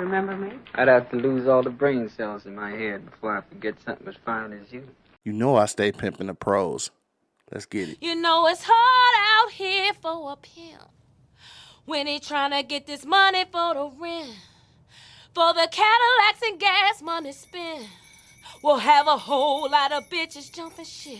Remember me? I'd have to lose all the brain cells in my head before I forget something as fine as you. You know I stay pimping the pros. Let's get it. You know it's hard out here for a pimp when he trying to get this money for the rent, for the Cadillacs and gas money spent. We'll have a whole lot of bitches jumping shit.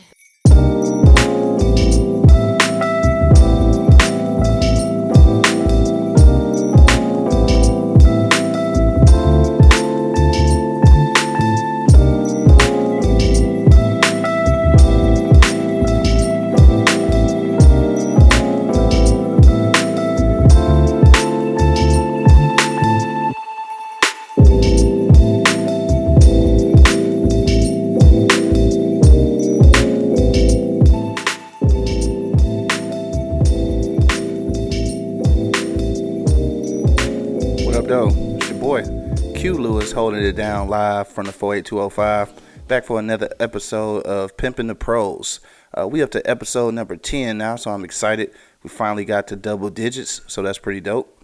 Lewis, holding it down live from the 48205. Back for another episode of Pimping the Prose. Uh, we up to episode number 10 now, so I'm excited. We finally got to double digits, so that's pretty dope.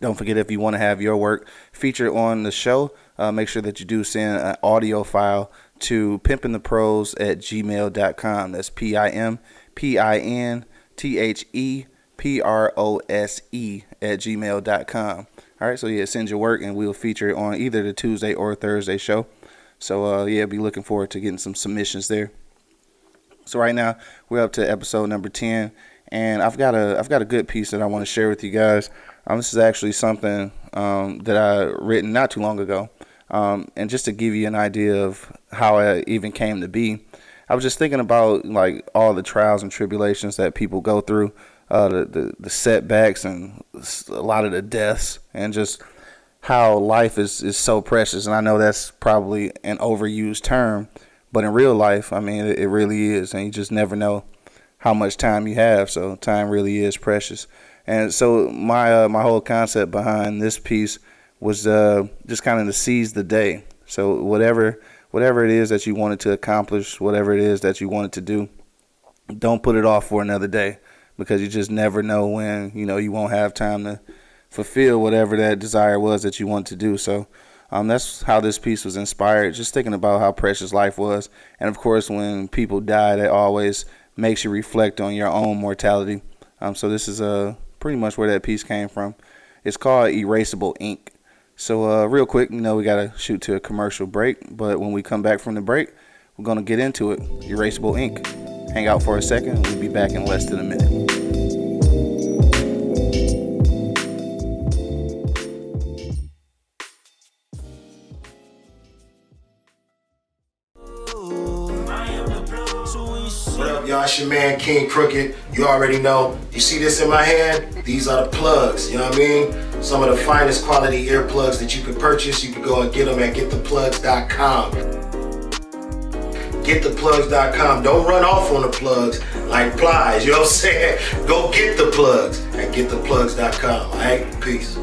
Don't forget if you want to have your work featured on the show, uh, make sure that you do send an audio file to pimpintheprose at gmail.com. That's P I M P I N T H E P R O S E at gmail.com. All right, so yeah, send your work and we'll feature it on either the Tuesday or Thursday show. So uh, yeah, be looking forward to getting some submissions there. So right now we're up to episode number ten, and I've got a I've got a good piece that I want to share with you guys. Um, this is actually something um, that I written not too long ago, um, and just to give you an idea of how it even came to be, I was just thinking about like all the trials and tribulations that people go through, uh, the, the the setbacks and a lot of the deaths, and just how life is, is so precious. And I know that's probably an overused term, but in real life, I mean, it, it really is. And you just never know how much time you have. So time really is precious. And so my uh, my whole concept behind this piece was uh, just kind of to seize the day. So whatever whatever it is that you wanted to accomplish, whatever it is that you wanted to do, don't put it off for another day because you just never know when you know you won't have time to fulfill whatever that desire was that you want to do. So um, that's how this piece was inspired. Just thinking about how precious life was, and of course, when people die, that always makes you reflect on your own mortality. Um, so this is uh, pretty much where that piece came from. It's called Erasable Ink. So uh, real quick, you know, we gotta shoot to a commercial break, but when we come back from the break, we're gonna get into it. Erasable Ink. Hang out for a second. We'll be back in less than a minute. What up, y'all? It's your man King Crooked. You already know. You see this in my hand? These are the plugs. You know what I mean? Some of the finest quality earplugs that you can purchase. You can go and get them at gettheplugs.com. Gettheplugs.com. Don't run off on the plugs like flies. You know what I'm saying? Go get the plugs at gettheplugs.com. All right? Peace.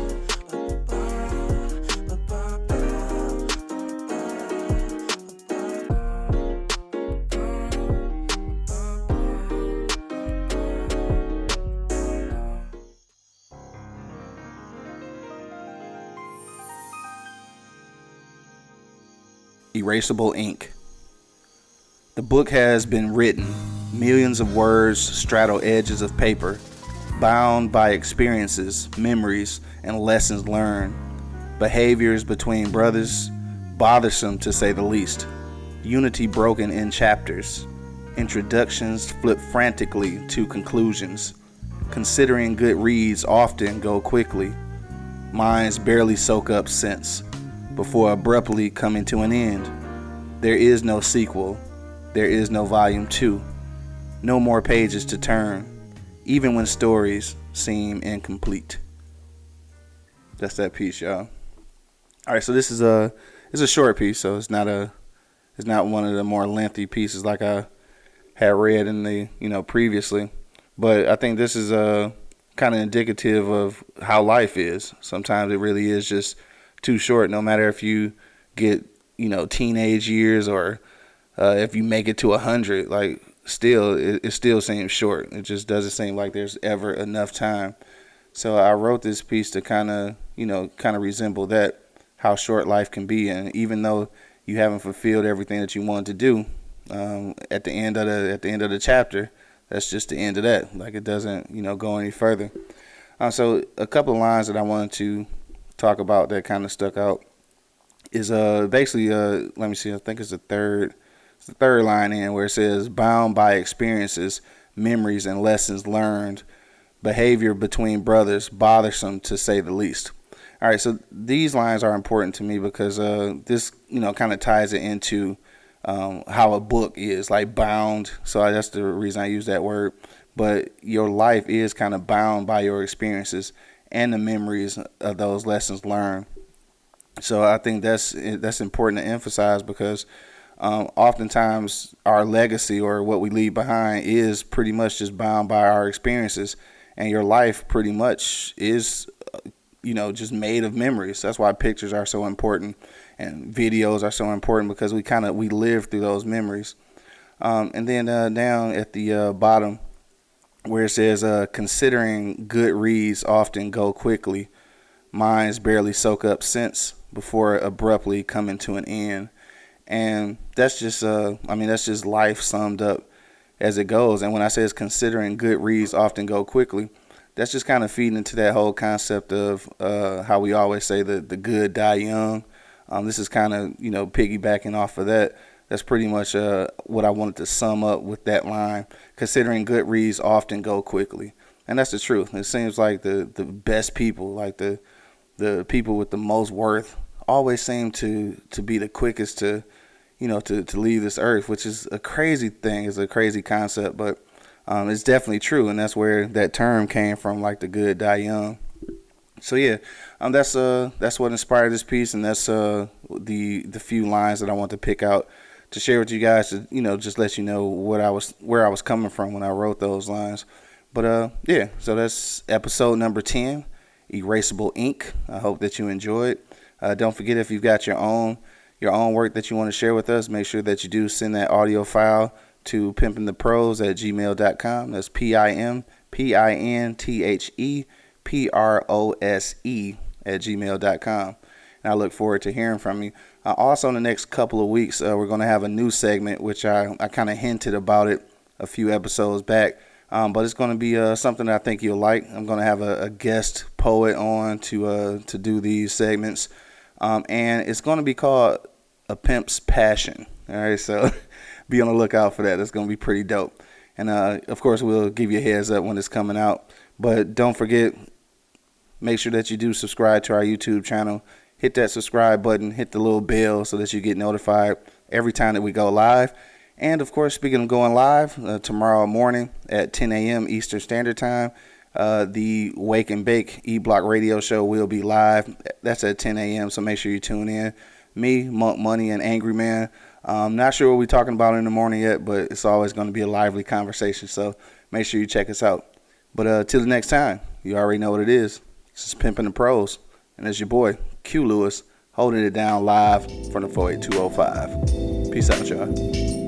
Erasable Ink. The book has been written. Millions of words straddle edges of paper, bound by experiences, memories, and lessons learned. Behaviors between brothers, bothersome to say the least. Unity broken in chapters. Introductions flip frantically to conclusions. Considering good reads often go quickly. Minds barely soak up sense before abruptly coming to an end. There is no sequel. There is no volume 2. No more pages to turn, even when stories seem incomplete. That's that piece, y'all. All right, so this is a it's a short piece, so it's not a it's not one of the more lengthy pieces like I had read in the you know previously, but I think this is uh, a kind of indicative of how life is. Sometimes it really is just too short. No matter if you get you know teenage years or uh, if you make it to a hundred, like still it, it still seems short. It just doesn't seem like there's ever enough time. So I wrote this piece to kind of you know kind of resemble that. how short life can be, and even though you haven't fulfilled everything that you wanted to do, um, at the end of the at the end of the chapter, that's just the end of that. Like it doesn't you know go any further. Uh, so a couple of lines that I wanted to talk about that kind of stuck out is uh basically uh let me see I think it's the third it's the third line in where it says bound by experiences, memories, and lessons learned, behavior between brothers bothersome to say the least. All right, so these lines are important to me because uh, this, you know, kind of ties it into um, how a book is like bound. So that's the reason I use that word. But your life is kind of bound by your experiences and the memories of those lessons learned. So I think that's that's important to emphasize because um, oftentimes our legacy or what we leave behind is pretty much just bound by our experiences, and your life pretty much is you know, just made of memories. That's why pictures are so important and videos are so important because we kind of we live through those memories. Um, and then uh, down at the uh, bottom where it says, uh, considering good reads often go quickly, minds barely soak up sense before abruptly coming to an end. And that's just, uh, I mean, that's just life summed up as it goes. And when I say it's considering good reads often go quickly, that's just kind of feeding into that whole concept of uh, how we always say that the good die young. Um, this is kind of you know piggybacking off of that. That's pretty much uh, what I wanted to sum up with that line. Considering good reads often go quickly, and that's the truth. It seems like the the best people, like the the people with the most worth, always seem to to be the quickest to you know to to leave this earth, which is a crazy thing. It's a crazy concept, but um, it's definitely true, and that's where that term came from, like the good die young. So yeah, um, that's uh that's what inspired this piece, and that's uh the the few lines that I want to pick out to share with you guys to you know just let you know what I was where I was coming from when I wrote those lines. But uh yeah, so that's episode number ten, Erasable Ink. I hope that you enjoyed. Uh, don't forget if you've got your own your own work that you want to share with us, make sure that you do send that audio file to pimpintheprose at gmail.com. That's P I M P I N T H E P R O S E at gmail.com. And I look forward to hearing from you. Uh, also, in the next couple of weeks, uh, we're going to have a new segment, which I, I kind of hinted about it a few episodes back. Um, but it's going to be uh, something that I think you'll like. I'm going to have a, a, guest poet on to uh, to do these segments, um, and it's going to be called "A Pimp's Passion." All right, so be on the lookout for that. That's going to be pretty dope. And uh, of course, we'll give you a heads up when it's coming out. But don't forget, make sure that you do subscribe to our YouTube channel. Hit that subscribe button, hit the little bell so that you get notified every time that we go live. And of course, speaking of going live, uh, tomorrow morning at 10 a.m. Eastern Standard Time, uh, the Wake and Bake E Block Radio Show will be live. That's at 10 a.m. So make sure you tune in. Me, Monk Money, and Angry Man I'm not sure what we're talking about in the morning yet, but it's always going to be a lively conversation. So make sure you check us out. But uh, till the next time, you already know what it is. This is Pimping the Prose, and it's your boy Q Lewis holding it down live from the 48205. Peace out, y'all.